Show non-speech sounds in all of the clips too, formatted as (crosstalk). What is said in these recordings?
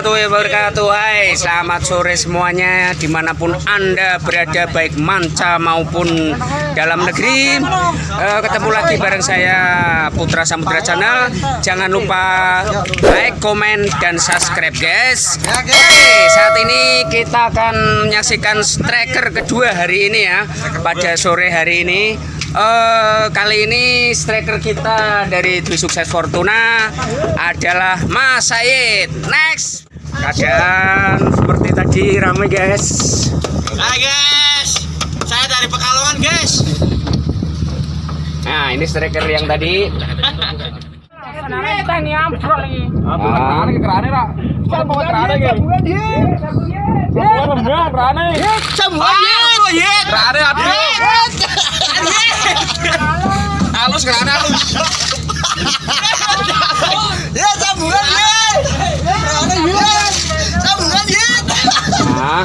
warahmatullahi wabarakatuh. Hai selamat sore semuanya Di mana pun anda berada Baik manca maupun dalam negeri. Eh, Ketemu lagi bareng saya Putra Samudra Channel. Jangan lupa like, komen, dan subscribe guys. Oke saat ini kita akan menyaksikan striker kedua hari ini ya Pada sore hari ini. Eh, kali ini striker kita dari Dwi Sukses Fortuna adalah Mas Said. Next. Keadaan seperti tadi ramai guys. Hai guys, saya dari Pekalongan guys. Nah ini striker yang tadi. Aduh. Halus kerane halus. Ya. Sambungan yet. Nah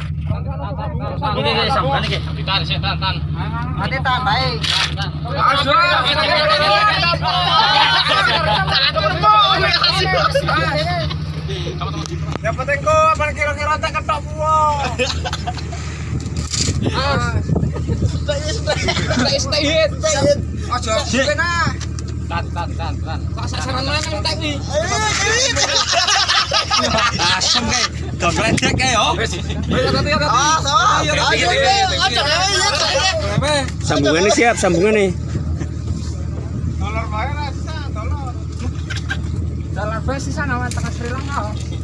Ya. Ya penting kok apa kira-kira tak ketok buah. Stay stay hit. Aja kena. Tan tan tan tan. Kok sasaran mana yang tak wi? Asem kae. Dong ledek kae yo. Sambungan nih siap, sambungan nih.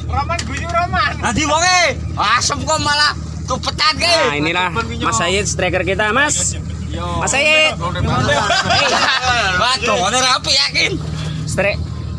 Roman guyu Roman. Adi wonge. Asem kok malah tupetan. Nah inilah Mas Said striker kita Mas. Mas Said. Waduh, rapi yakin.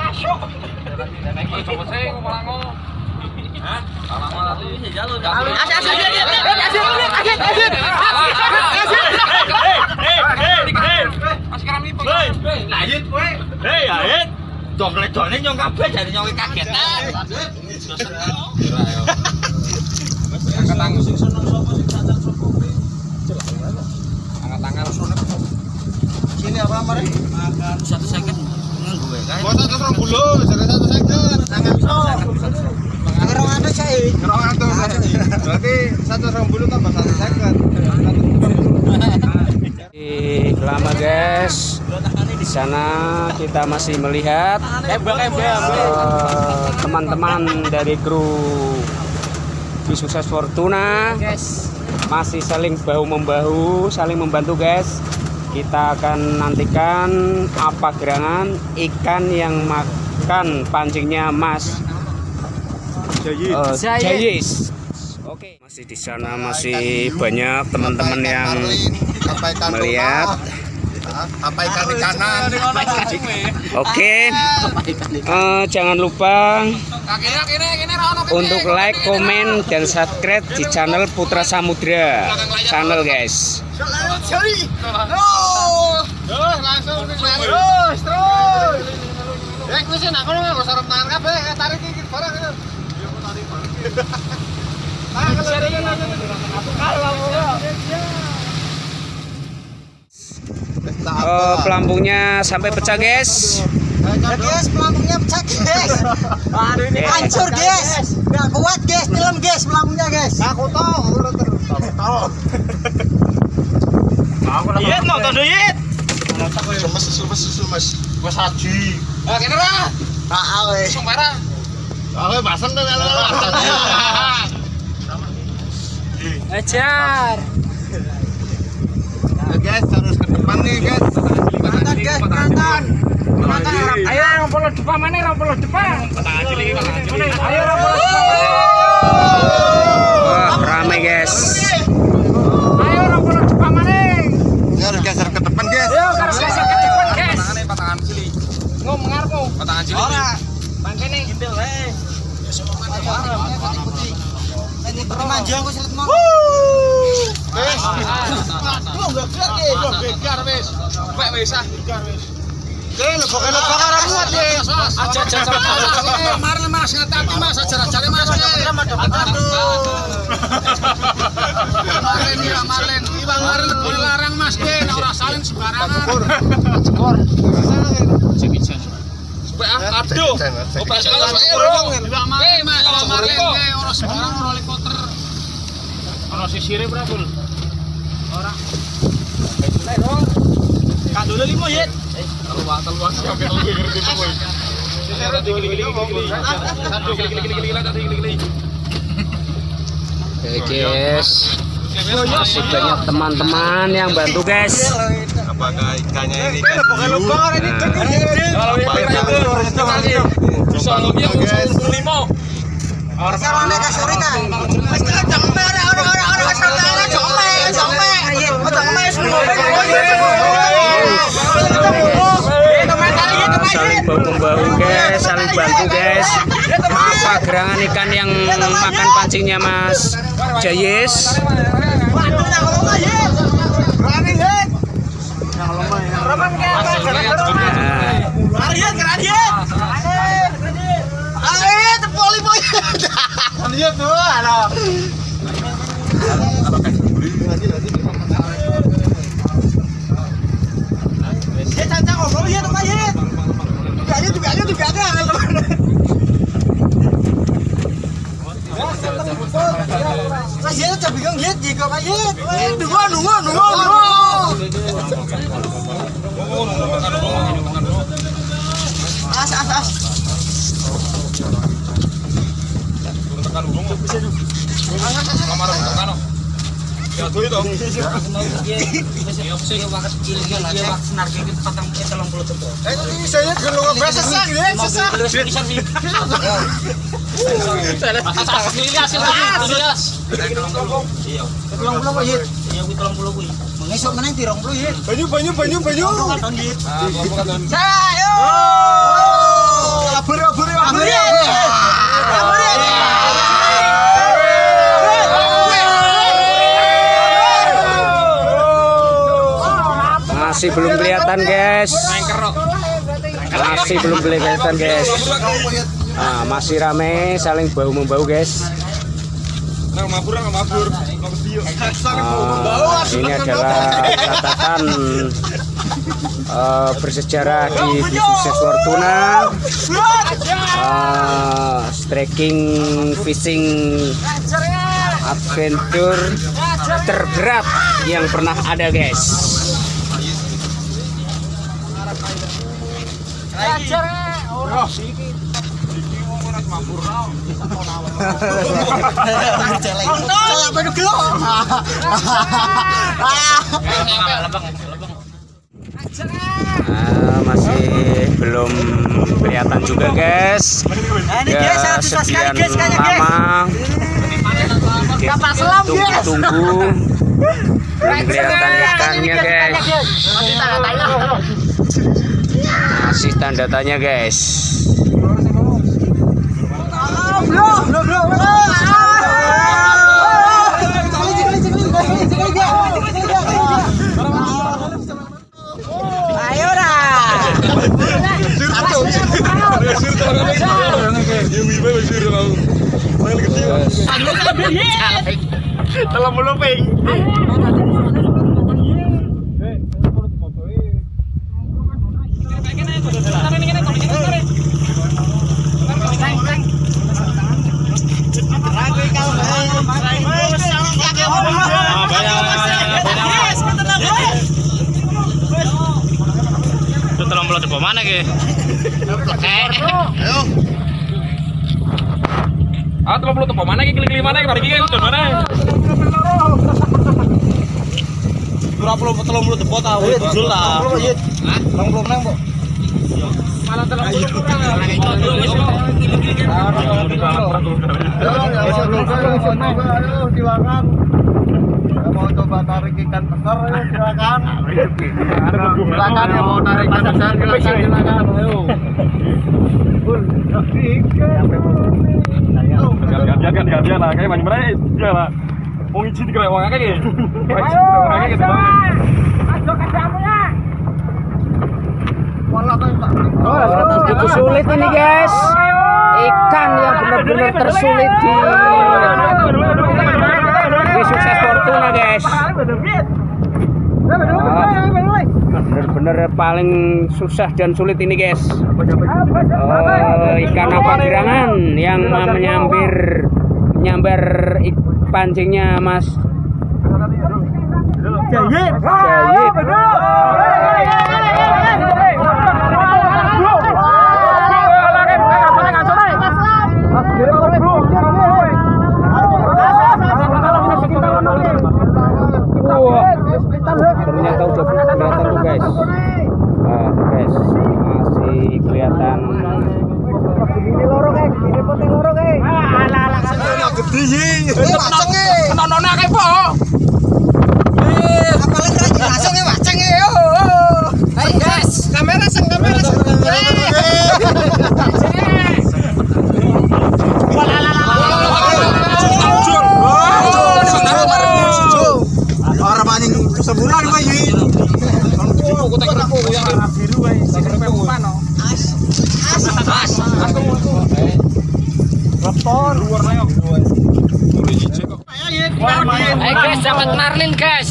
Masuk. Coba sing. Hah? Lama nyong kabeh nyong kagetan. Sing sapa kowe? Angkat tangan sono. Sini apa mari? Satu second nganggo wae kae. Bos satu serong bulu, jadi satu second. Tangan so. Ngerong anu saya. Ngerong anu Berarti satu serong bulu tambah satu second. Ih, lama guys. Di sana kita masih melihat. Eh, teman-teman dari kru Dwi Sukses Fortuna masih saling bahu membahu, saling membantu guys. Kita akan nantikan apa gerangan ikan yang makan pancingnya Mas. Jayis. Oke, masih di sana masih banyak teman-teman yang melihat. Apa ikan di kanan Oke, eh, jangan lupa Kakene kene kene ra ono untuk like, komen, dan subscribe di channel Putra Samudra channel guys. Terus langsung terus. Ya tangan kabeh eh, tarik iki barang. Ya tarik. Ah, kalau Eh, pelampungnya sampai pecah guys. Ya guys, pelampungnya pecah guys. Aduh ini hancur guys. Nggak kuat guys, film guys pelampungnya guys. Aku tahu, aku tahu. Mau tondo yit. Sumes, sumes, sumes. Wes haji. Ah kene ra. Ah, weh. Sing parah. Ah, weh basen tuh kalau. (laughs) Hajar. Ya guys, harus nih guys. Orang Ayo rompolo depan mana rompolo depan. Ayo rompolo depan. Wah, ramai guys. Ayo rompolo depan mana? Ya, harus geser ke depan guys. Ayo harus geser ke depan guys. Patangan sili. Ngom ngarepmu. Patangan sili. Ora. Bangkene. Gimbel eh. Manja aku selet mau. Wes. Lu enggak gerak ya, lu gegar wes. Sampai wes ah. Oke, lebok-lebok ora muat ya. Aja aja aja. Mari Mas ngatati Mas ajar-ajare Mas. Aduh. Marlen ya Marlen. Iwang Marlen boleh larang Mas Den, ora salin sembarangan. Skor. Aduh. Operasi Pak Ero. Iwang Marlen Mas, ke ora sembarang ora helikopter. Ono sisire berapa? Ora. Kak dulu limo sampai ngerti. Oke guys. Masih banyak teman-teman yang bantu guys. Apakah ikannya ini ikan hiu? Kalau bisa lebih kan. Wis kenceng ora ora ora ora kasore ora jompe jompe. Jompe saling bahu membahu guys. Saling bantu guys. Apa gerangan ikan yang makan pancingnya mas? Jayes pegang lihat jika pak lihat. Dua, dua, dua, dua. Eh, ini saya gelung bahasa sah, ya, sesah. Banyu, banyu, banyu, banyu. Sayo. Abur, abur, abur. Masih belum kelihatan guys. Masih belum kelihatan guys. Nah, masih rame saling bahu membahu guys. Ah, ini adalah catatan eh, bersejarah di Sukses Fortuna. Ah, striking fishing adventure terberat yang pernah ada guys Ah, masih belum kelihatan juga guys. Ya sekian lama. Tunggu-tunggu belum kelihatan ikannya guys masih tanda tanya guys Dalam mulut Wah, depan mana ke? Eh. Ayo. Ah, telah belum tempat mana ke? Klik-klik mana ke? Ke? Mana? Dura belum telung tahu. Iya, jelas. Nang, Bu silakan. Mau coba tarik ikan besar ayo silakan. Silakan yang mau tarik ikan besar silakan silakan. Ayo. Gantian gantian lah, kayak banyak mereka lah. Mau izin ke orang kayak gitu. Ayo, gitu. Itu sulit ini guys. Ikan yang benar-benar tersulit di di sukses Fortuna guys. Bener-bener paling susah dan sulit ini guys. Oh, ikan apa gerangan yang menyambar menyambar ik- pancingnya Mas Jayib. Jayib. Wah, ternyata udah kelihatan tuh guys. Nah, guys, masih kelihatan. Orang maning sebulan mah yui. Ayo guys, dapat marlin guys.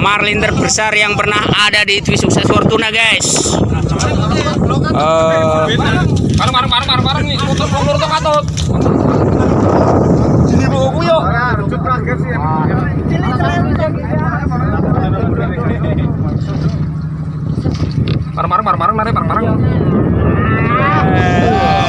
marlin terbesar yang pernah ada di Twi Sukses Fortuna guys. Eh, Bareng bareng bareng bareng bareng nih.